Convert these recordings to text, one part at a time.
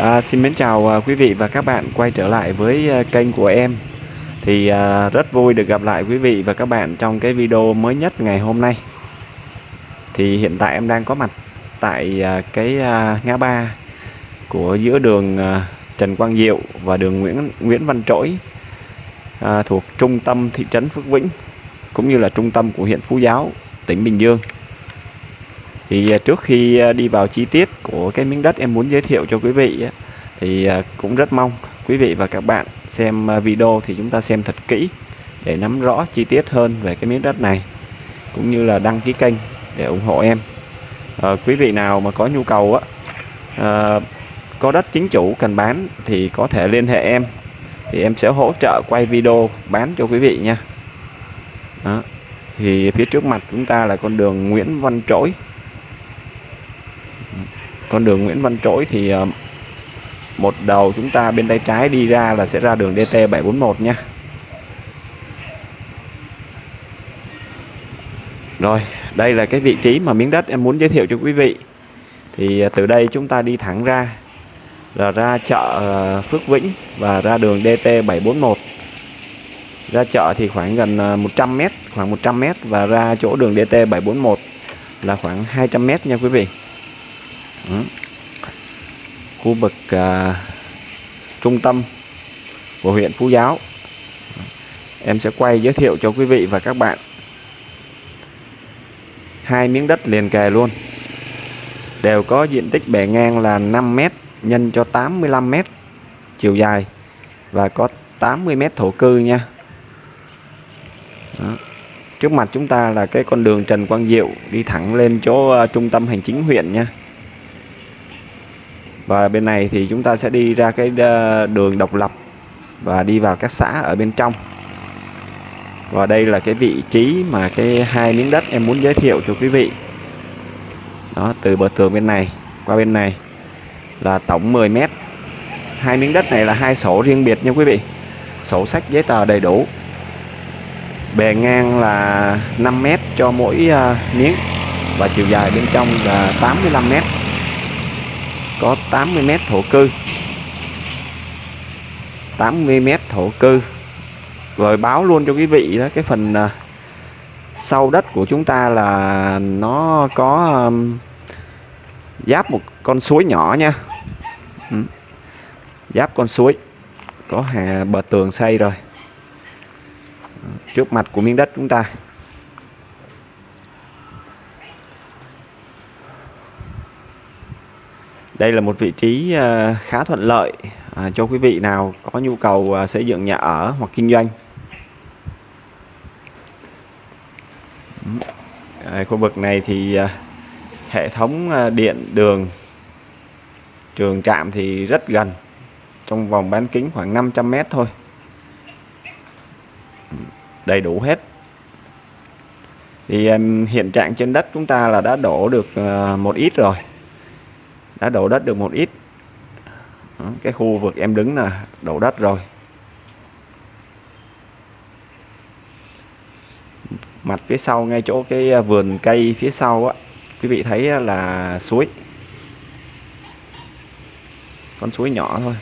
À, xin mến chào à, quý vị và các bạn quay trở lại với à, kênh của em. Thì à, rất vui được gặp lại quý vị và các bạn trong cái video mới nhất ngày hôm nay. Thì hiện tại em đang có mặt tại à, cái à, ngã ba của giữa đường à, Trần Quang Diệu và đường Nguyễn Nguyễn Văn Trỗi à, thuộc trung tâm thị trấn Phước Vĩnh cũng như là trung tâm của huyện Phú Giáo tỉnh Bình Dương thì à, trước khi à, đi vào chi tiết của cái miếng đất em muốn giới thiệu cho quý vị thì à, cũng rất mong quý vị và các bạn xem video thì chúng ta xem thật kỹ để nắm rõ chi tiết hơn về cái miếng đất này cũng như là đăng ký kênh để ủng hộ em à, quý vị nào mà có nhu cầu á à, có đất chính chủ cần bán thì có thể liên hệ em thì em sẽ hỗ trợ quay video bán cho quý vị nha Đó. thì phía trước mặt chúng ta là con đường Nguyễn Văn Trỗi con đường Nguyễn Văn Trỗi thì ờ, một đầu chúng ta bên tay trái đi ra là sẽ ra đường DT 741 nha. Rồi, đây là cái vị trí mà miếng đất em muốn giới thiệu cho quý vị. Thì ờ, từ đây chúng ta đi thẳng ra là ra chợ ờ, Phước Vĩnh và ra đường DT 741 ra chợ thì khoảng gần 100m khoảng 100m và ra chỗ đường DT 741 là khoảng 200m nha quý vị. Ừ. Khu vực à, trung tâm của huyện Phú Giáo. Em sẽ quay giới thiệu cho quý vị và các bạn hai miếng đất liền kề luôn. Đều có diện tích bề ngang là 5m nhân cho 85m chiều dài và có 80m thổ cư nha. Đó. trước mặt chúng ta là cái con đường Trần Quang Diệu đi thẳng lên chỗ uh, trung tâm hành chính huyện nha và bên này thì chúng ta sẽ đi ra cái ờ, đường độc lập và đi vào các xã ở bên trong. Và đây là cái vị trí mà cái hai miếng đất em muốn giới thiệu cho quý vị. Đó từ bờ tường bên này qua bên này là tổng 10 mét. Hai miếng đất này là hai sổ riêng biệt nha quý vị. Sổ sách giấy tờ đầy đủ. Bề ngang là 5 mét cho mỗi uh, miếng và chiều dài bên trong là 85 mét có 80 mét thổ cư. 80 mét thổ cư. Rồi báo luôn cho quý vị đó cái phần uh, sau đất của chúng ta là nó có um, giáp một con suối nhỏ nha. Ừ. giáp con suối có hà bờ tường xây rồi. Trước mặt của miếng đất chúng ta. Đây là một vị trí ờ, khá thuận lợi ờ, cho quý vị nào có nhu cầu ờ, xây dựng nhà ở hoặc kinh doanh. À, khu vực này thì hệ thống điện đường trường trạm thì rất gần trong vòng bán kính khoảng 500 mét thôi. Đầy đủ hết. Thì hiện trạng trên đất chúng ta là đã đổ được một ít rồi đã đổ đất được một ít. Cái khu vực em đứng là đổ đất rồi. Mặt phía sau ngay chỗ cái à, vườn cây phía sau á quý vị thấy là suối. Con suối nhỏ thôi.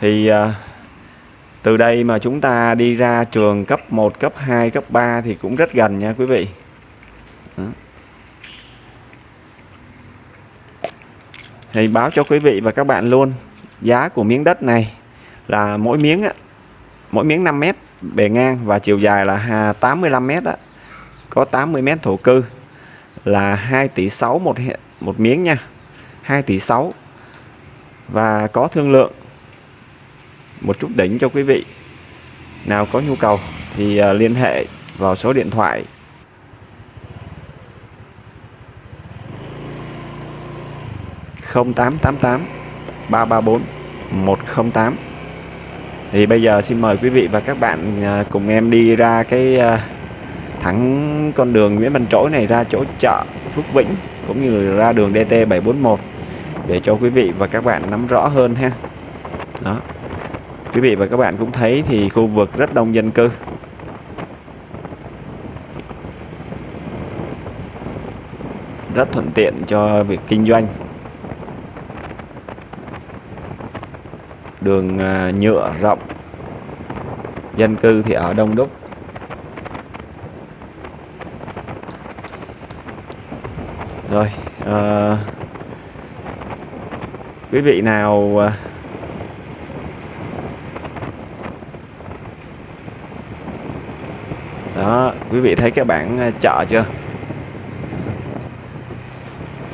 Thì uh, từ đây mà chúng ta đi ra trường cấp 1 cấp 2 cấp 3 thì cũng rất gần nha quý vị Đó. thì báo cho quý vị và các bạn luôn giá của miếng đất này là mỗi miếng á, mỗi miếng 5 mét bề ngang và chiều dài là 85 mét á, có 80 mét thổ cư là 2 tỷ 6 một một miếng nha 2 tỷ 6 và có thương lượng một chút đỉnh cho quý vị. Nào có nhu cầu thì à, liên hệ vào số điện thoại. không tám tám tám, ba ba bốn, một không tám. Thì bây giờ xin mời quý vị và các bạn à, cùng em đi ra cái à, thẳng con đường Nguyễn Văn Trỗi này, ra chỗ chợ Phước Vĩnh, cũng như ra đường DT 741 để cho quý vị và các bạn nắm rõ hơn ha. Đó quý vị và các bạn cũng thấy thì khu vực rất đông dân cư. Rất thuận tiện cho việc kinh doanh. Đường à, nhựa rộng. Dân cư thì ở đông đúc. Rồi à, quý vị nào à, đó quý vị thấy cái bảng ờ, chợ chưa?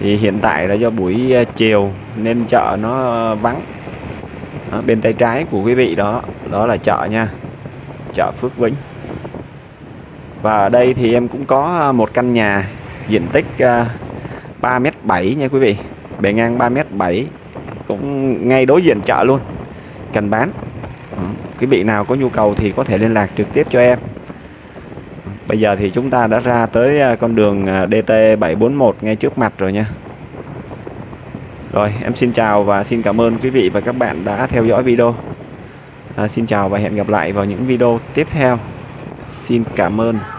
Thì hiện tại là do buổi ờ, chiều nên chợ nó ờ, vắng. Đó, bên tay trái của quý vị đó đó là chợ nha chợ Phước Vĩnh. Và ở đây thì em cũng có một căn nhà diện tích 3m7 nha quý vị. Bề ngang 3m7 cũng ngay đối diện chợ luôn cần bán. Quý vị nào có nhu cầu thì có thể liên lạc trực tiếp cho em bây giờ thì chúng ta đã ra tới à, con đường à, DT741 ngay trước mặt rồi nha. Rồi em xin chào và xin cảm ơn quý vị và các bạn đã theo dõi video. À, xin chào và hẹn gặp lại vào những video tiếp theo. Xin cảm ơn.